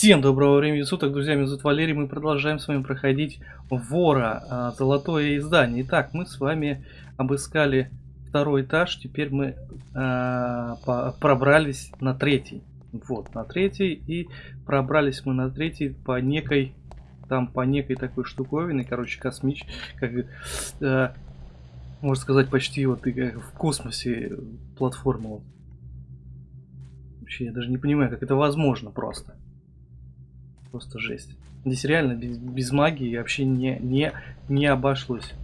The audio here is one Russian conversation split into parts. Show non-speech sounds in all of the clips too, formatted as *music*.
Всем доброго времени суток, друзья, меня зовут Валерий, мы продолжаем с вами проходить Вора, а, золотое издание. Итак, мы с вами обыскали второй этаж, теперь мы по, пробрались на третий. Вот, на третий, и пробрались мы на третий по некой, там по некой такой штуковине, короче, космич, как, а, можно сказать, почти вот в космосе платформа. Вообще, я даже не понимаю, как это возможно просто. Просто жесть. Здесь реально без, без магии вообще не, не, не обошлось.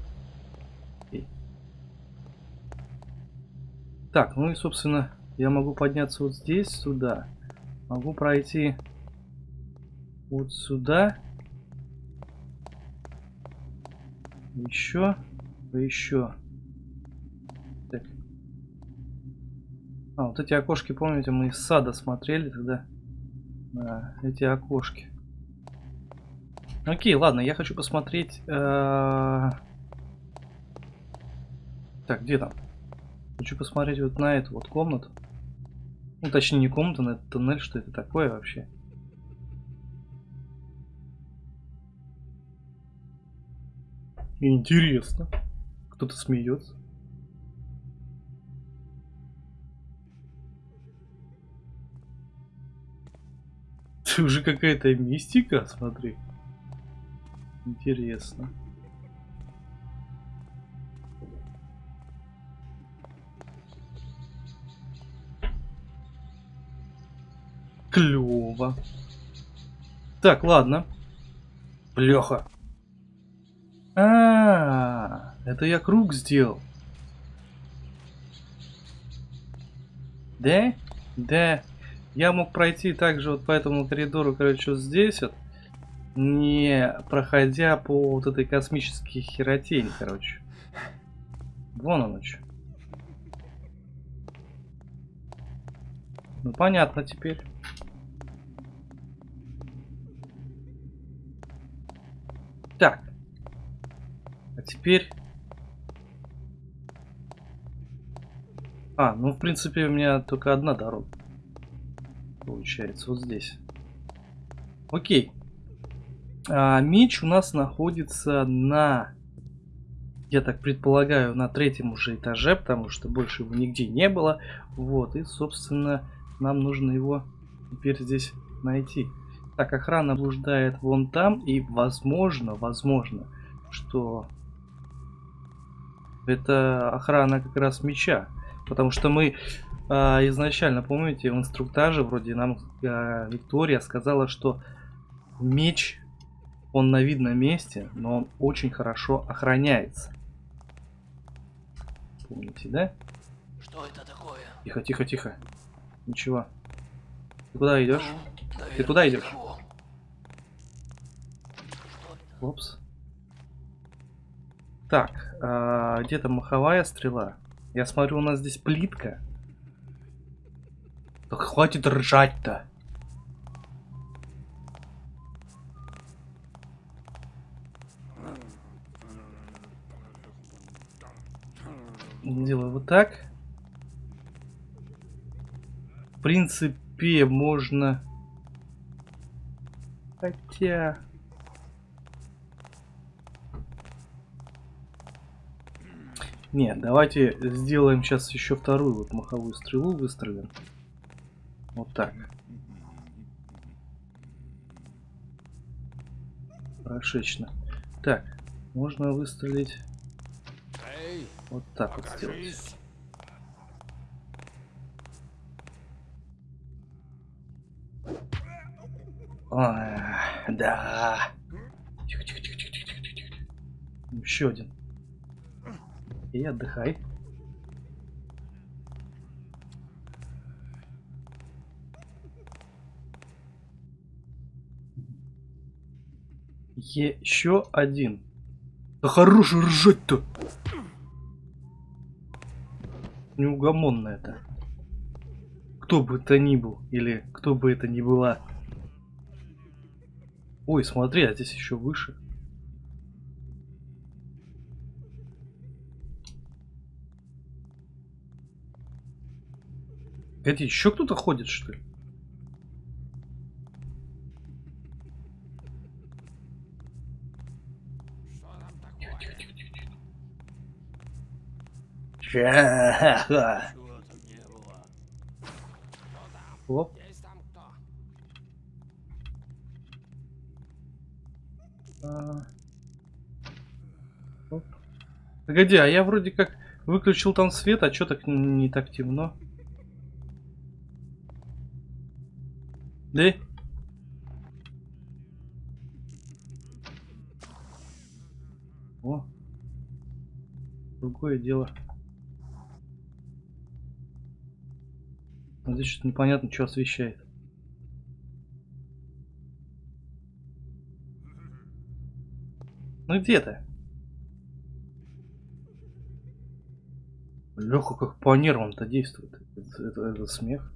Так, ну и собственно, я могу подняться вот здесь, сюда. Могу пройти вот сюда. Еще. Еще. Так. А, вот эти окошки, помните, мы из сада смотрели тогда. Да, эти окошки. Окей, ладно, я хочу посмотреть... Э... Так, где там? Хочу посмотреть вот на эту вот комнату. Ну, точнее, не комната, на этот туннель, что это такое вообще. Интересно. Кто-то смеется. Это уже какая-то мистика, смотри. Интересно. Клево. Так, ладно. Плеха. А, -а, а, это я круг сделал. Да? Да. Я мог пройти также вот по этому коридору, короче, вот здесь вот не проходя по вот этой космической херотени, короче. Вон оно что. Ну понятно теперь. Так. А теперь... А, ну в принципе у меня только одна дорога. Получается, вот здесь. Окей. А, меч у нас находится на, я так предполагаю, на третьем уже этаже, потому что больше его нигде не было. Вот, и, собственно, нам нужно его теперь здесь найти. Так, охрана блуждает вон там, и возможно, возможно, что это охрана как раз меча. Потому что мы э, изначально, помните, в инструктаже вроде нам э, Виктория сказала, что меч он на видном месте, но он очень хорошо охраняется. Помните, да? Что это такое? Тихо, тихо, тихо. Ничего. Ты куда идешь? Ну, Ты куда идешь? Опс. Так, а, где-то маховая стрела. Я смотрю, у нас здесь плитка. Так хватит ржать-то. Делаю вот так. В принципе, можно... Хотя... Нет, давайте сделаем сейчас еще вторую вот маховую стрелу, выстрелим. Вот так. Прошечно. Так, можно выстрелить вот так вот сделать. Ой, да. Тихо, тихо, тихо, тихо, тихо, тихо, тихо. Еще один. И отдыхай. Еще один. Да хорош ржать-то неугомонно это. Кто бы это ни был, или кто бы это ни была. Ой, смотри, а здесь еще выше. Это еще кто-то ходит, что ли? Было? *laughs* Оп. А. Оп. Погоди, а я вроде как выключил там свет, а что так не так темно? Да? О. Другое дело. Здесь что-то непонятно, что освещает. Ну где ты? Леха как по нервам-то действует. Это, это- это смех.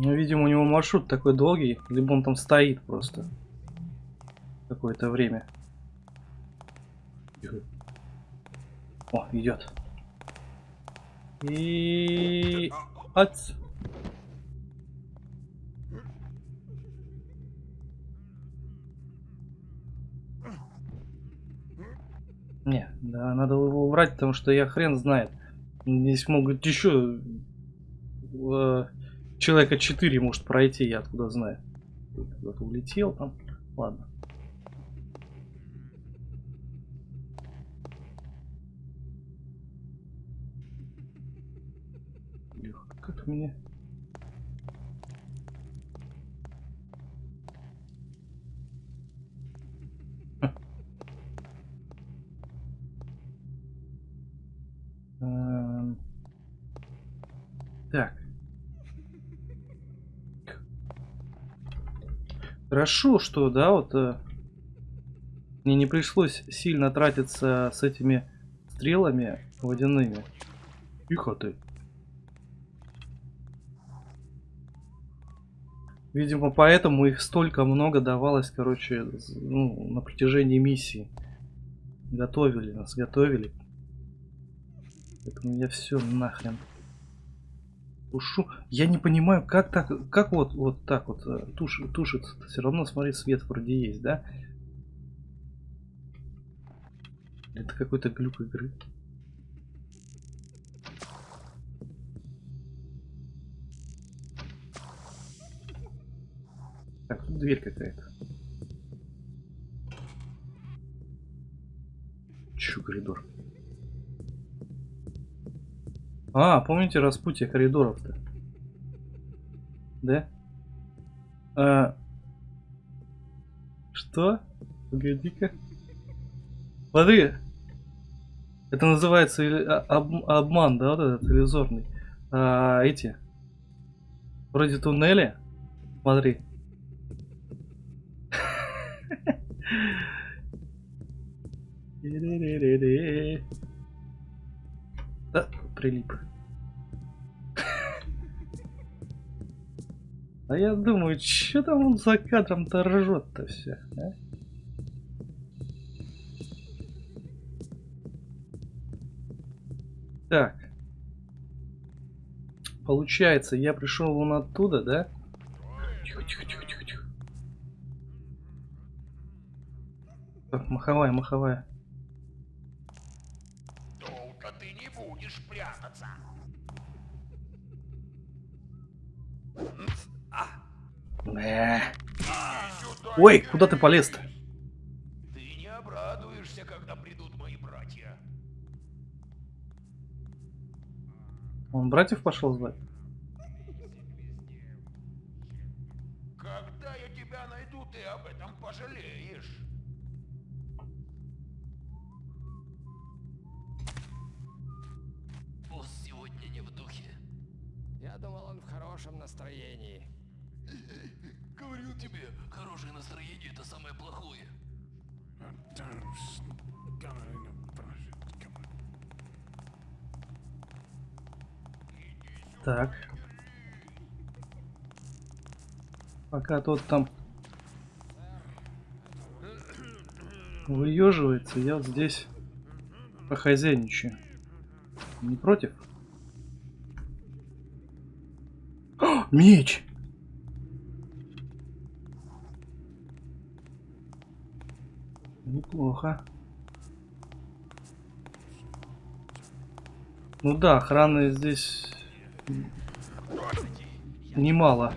Ну, видимо, у него маршрут такой долгий, либо он там стоит просто какое-то время. О, идет. И... Ац. Не, да, надо его убрать, потому что я хрен знает. Здесь могут еще э, человека 4 может пройти, я откуда знаю. Куда-то улетел там. Ладно. Леха, как мне... Эм, Так. Хорошо, что, да, вот э, мне не пришлось сильно тратиться с этими стрелами водяными. Тихо ты. Видимо, поэтому их столько много давалось, короче, ну, на протяжении миссии. Готовили нас, готовили. Поэтому я все нахрен тушу. Я не понимаю, как так, как вот, вот так вот э, туш, тушится. Все равно, смотри, свет вроде есть, да? Это какой-то глюк игры. Так, тут дверь какая-то. Чё, коридор? А, помните распутье коридоров-то? Да? А... Что? Погоди-ка. Смотри. Это называется а- об- обман, да, вот этот иллюзорный. А, эти. Вроде туннеля. Смотри. *laughs* Ре-ре-ре-ре. Прилип. А я думаю, что там он за кадром-то ржет-то все, а? Так. Получается, я пришел вон оттуда, да? Тихо, тихо, тихо, тихо, тихо. Так, маховая, маховая. Э. Сюда Ой, не куда ты полез-то? Ты не обрадуешься, когда придут мои братья. Он братьев пошел звать? Так. Пока тот там выеживается, я вот здесь похозяйничаю. Не против? О, Меч! Неплохо. Ну да, охраны здесь немало.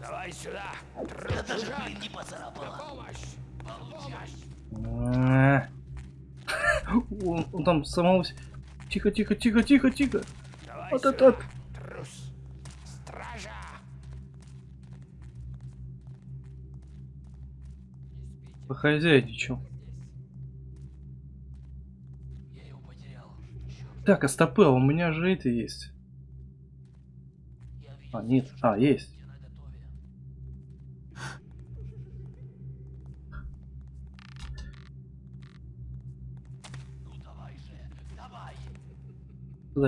Давай сюда! Дружок! блин не. Помощь! А. Он, он там самого... Тихо, тихо, тихо, тихо, тихо. Вот сюда! Похозяйничал. Так, а у меня же это есть. А, нет. А, есть.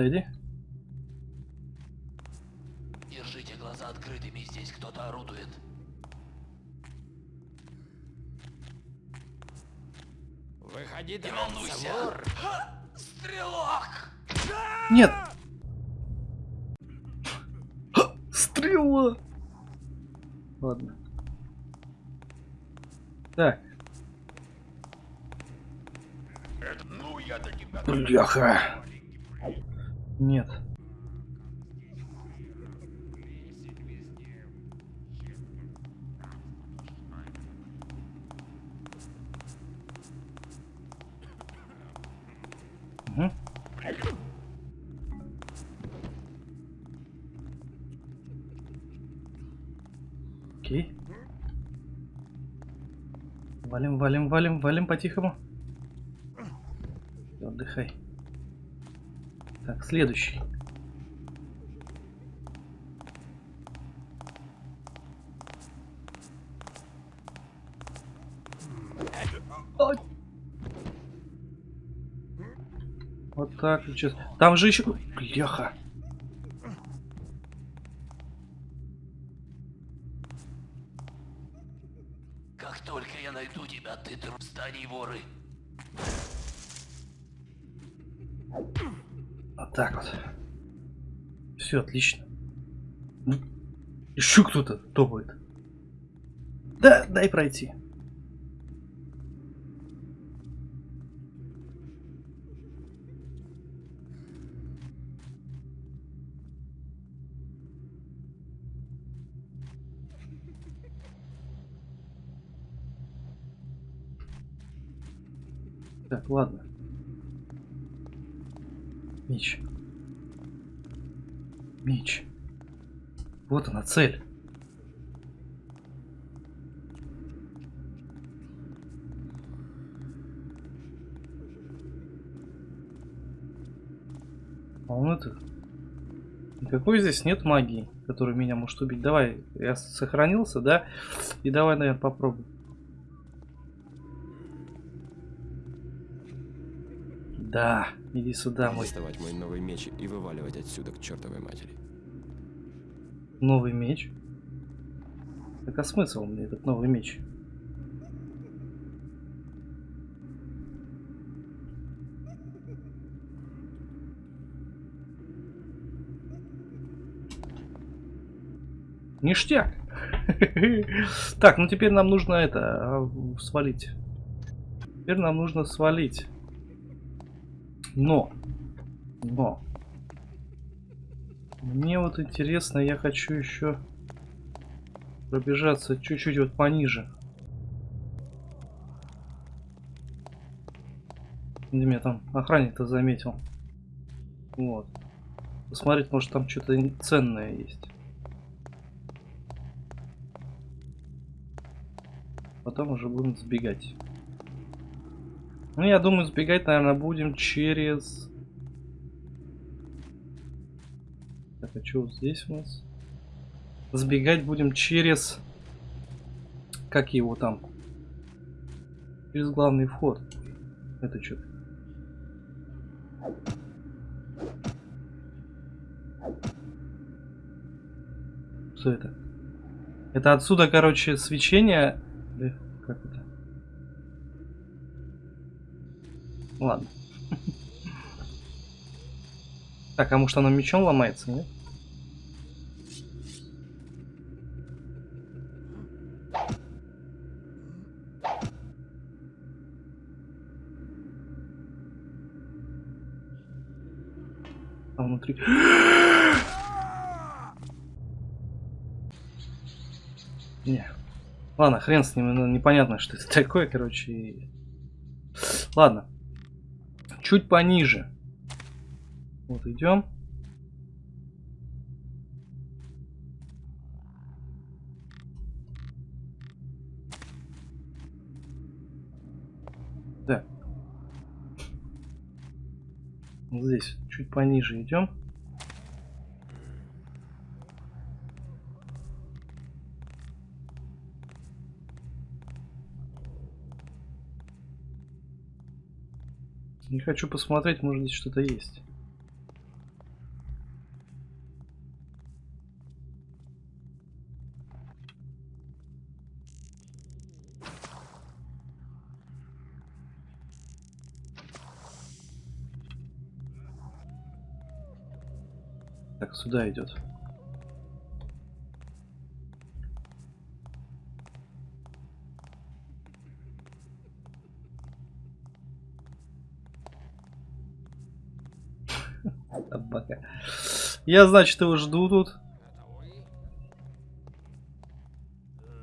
иди. Держите глаза открытыми, здесь кто-то орудует. Выходи, Не волнуйся. Стрелок! Нет! Стрела! Ладно. Так, Ну, я-то тебя... бляха. Нет. Мгм. Окей. Валим, валим, валим, валим по-тихому. Отдыхай. Так, следующий. Вот так сейчас. Там же еще... Бляха. Как только я найду тебя, зданий воры. Вот так вот. Все, отлично. Еще кто-то топает. Да, дай пройти. Так, ладно. Меч. Меч. Вот она, цель. А он это... Никакой здесь нет магии, которая меня может убить. Давай, я сохранился, да? И давай, наверное, попробуем. Да, иди сюда, мой доставать мой новый меч и вываливать отсюда к чертовой матери. новый меч. Так а смысл мне этот новый меч? Ништяк. *laughs* Так, ну теперь нам нужно это а, свалить. Теперь нам нужно свалить. Но. Но. Мне вот интересно, я хочу еще пробежаться чуть-чуть вот пониже. Меня там охранник-то заметил. Вот. Посмотреть, может там что-то ценное есть. Потом уже будем сбегать. Ну, я думаю, сбегать, наверное, будем через... Так, а что здесь у нас? Сбегать будем через... Как его там? Через главный вход. Это что? Что это? Это отсюда, короче, свечение... Как это? Ладно. Так, а может оно мечом ломается, нет? А внутри... Не. Ладно, хрен с ним, ну, непонятно, что это *laughs* такое, короче. Ладно. Чуть пониже. Вот идем. Да. Здесь, чуть пониже идем. Не хочу посмотреть, может здесь что-то есть. Так, сюда идет. Я, значит, его жду тут.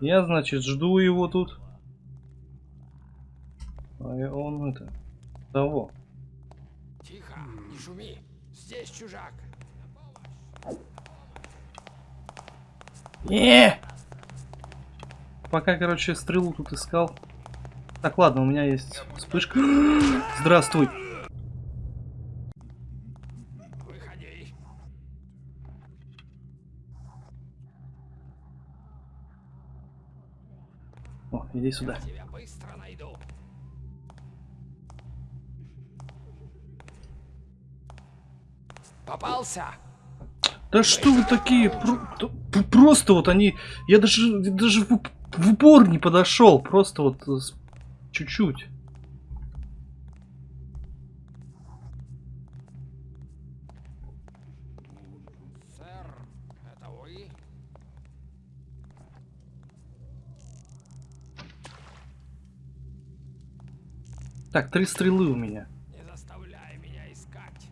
Я, значит, жду его тут. А он это... Того. Тихо, не шуми. Здесь чужак. Не! Пока, короче, стрелу тут искал. Так, ладно, у меня есть вспышка. *gasps* Здравствуй. Выходи. О, иди сюда. Тебя быстро найду. Попался? Да что вы такие? Про- просто вот они... Я даже, даже в, уп- в упор не подошел. Просто вот чуть-чуть. Сэр, это вы? Так, три стрелы у меня. Не заставляй меня искать.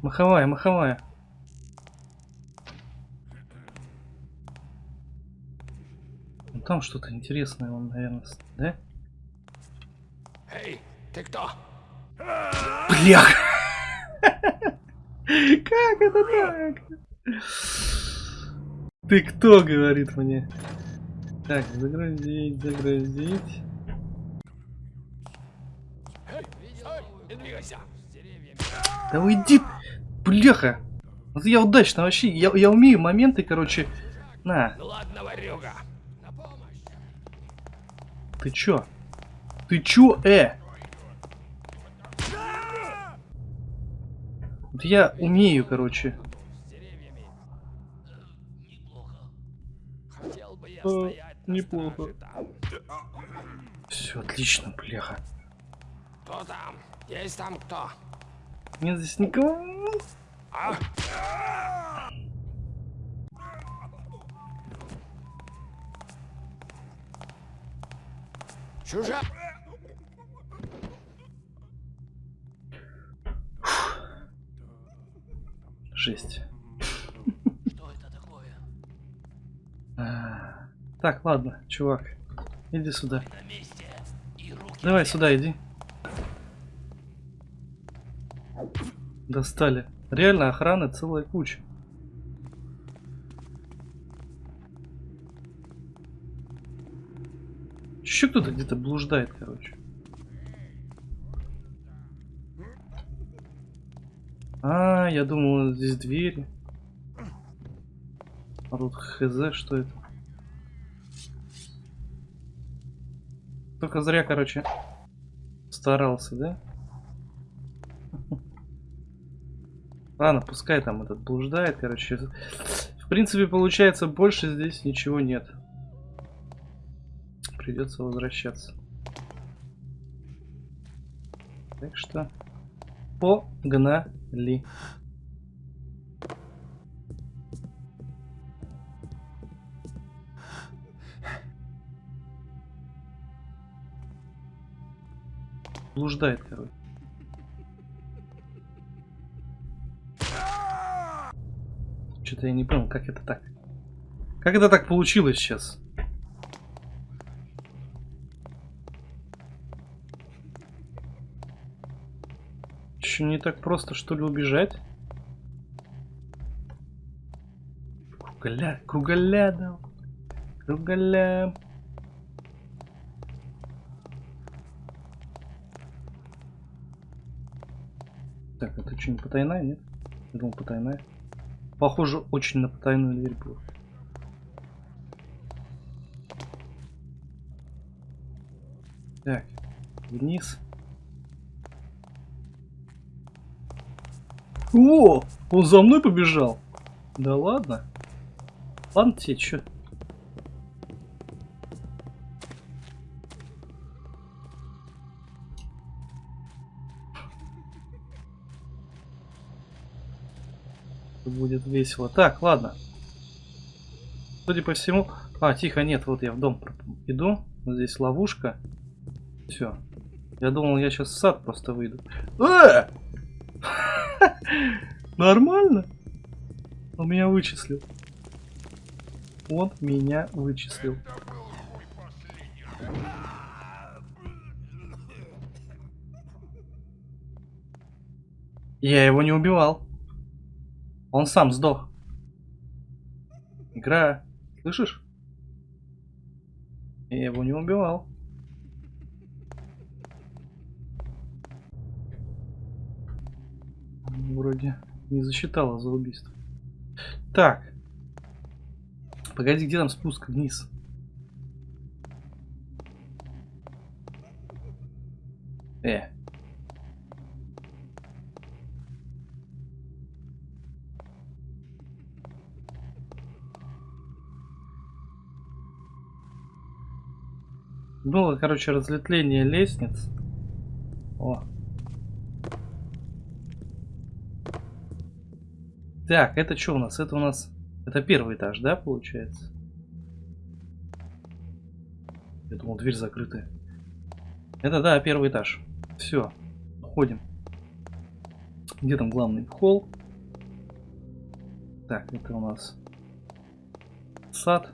Маховая, маховая. Ну, там что-то интересное, он, наверное, да? Эй, ты кто? Блях! *laughs* Как это так? Ты кто, говорит мне? Так, загрузить, загрузить. Эй, эй, не двигайся. С деревьями. Да уйди, бляха! Вот я удачно вообще, я, я умею моменты, короче. На, Ну ладно, ворюга. На помощь. ты чё? Ты чё, э? Вот я умею, короче. С деревьями. Неплохо. Хотел бы я стоять на неплохо. страже там. Все отлично, бляха. Кто там? Есть там кто? Нет здесь никого. А? Чужак! Жесть. Что это такое? А, Так, ладно, чувак. Иди сюда. Давай сюда иди. Достали. Реально охраны целая куча. Еще кто-то где-то блуждает, короче. А, я думал, здесь двери. А тут хз, что это? Только зря, короче, старался, да? Ладно, пускай там этот блуждает, короче. В принципе, получается, больше здесь ничего нет. Придется возвращаться. Так что погнали. Блуждает, короче. Что-то я не понял, как это так. Как это так получилось сейчас? Еще не так просто, что ли, убежать? Кругаля, кругаля, да. Кругаля. Так, это что, не потайная, нет? Я думал, потайная. Похоже, очень на потайную дверь было. Так, вниз. О, он за мной побежал. Да ладно. Ладно тебе, чё? Будет весело. Так, ладно. Судя по всему... А, тихо, нет, вот я в дом иду. Здесь ловушка. Все. Я думал, я сейчас в сад просто выйду. Э! *laughs* Нормально? Он меня вычислил. Он меня вычислил. Я его не убивал. Он сам сдох. Игра, слышишь? Я его не убивал. Вроде не засчитала за убийство. Так. Погоди, где там спуск вниз? Э. Было, короче, разветвление лестниц. О. Так, это что у нас? Это у нас... Это первый этаж, да, получается? Я думал, дверь закрытая. Это, да, первый этаж. Все, ходим. Где там главный холл? Так, это у нас сад.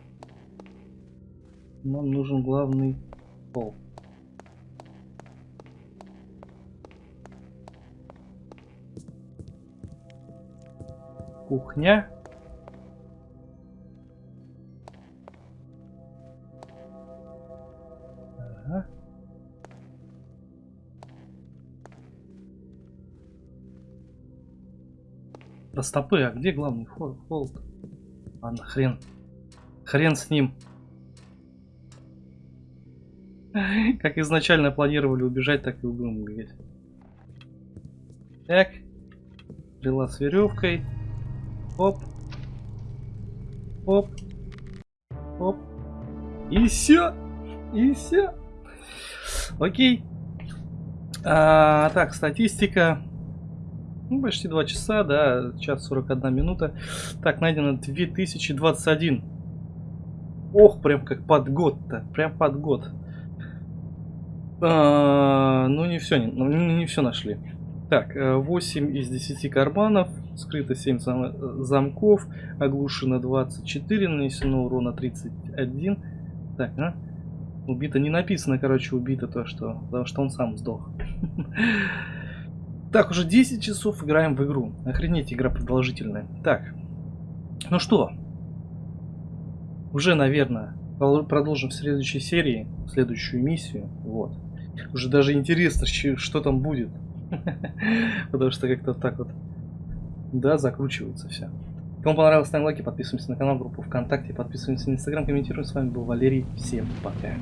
Нам нужен главный холл. Кухня. Ага. Растопы, а где главный холл Ладно, хрен. Хрен с ним. *laughs* Как изначально планировали убежать, так и будем убегать. Так. Стрела с веревкой. Оп. Оп. Оп. И все. И все. Окей. А, так, статистика. Ну, почти 2 часа, да, час 41 минута. Так, найдено 2021. Ох, прям как под год-то. Прям под год. А, ну, не все, не, ну, не все нашли. Так, 8 из 10 карманов, скрыто 7 зам замков, оглушено 24, нанесено урона 31. Так, а? Убито не написано, короче, убито то, что, потому что он сам сдох. *laughs* Так, уже 10 часов играем в игру. Охренеть, игра продолжительная. Так, ну что, уже, наверное, продолжим в следующей серии, следующую миссию. Вот. Уже даже интересно, что там будет. *laughs* Потому что как-то так вот, да, закручивается все. Кому понравилось, ставим лайки, подписываемся на канал, группу ВКонтакте, подписываемся на Инстаграм, комментируем. С вами был Валерий. Всем пока.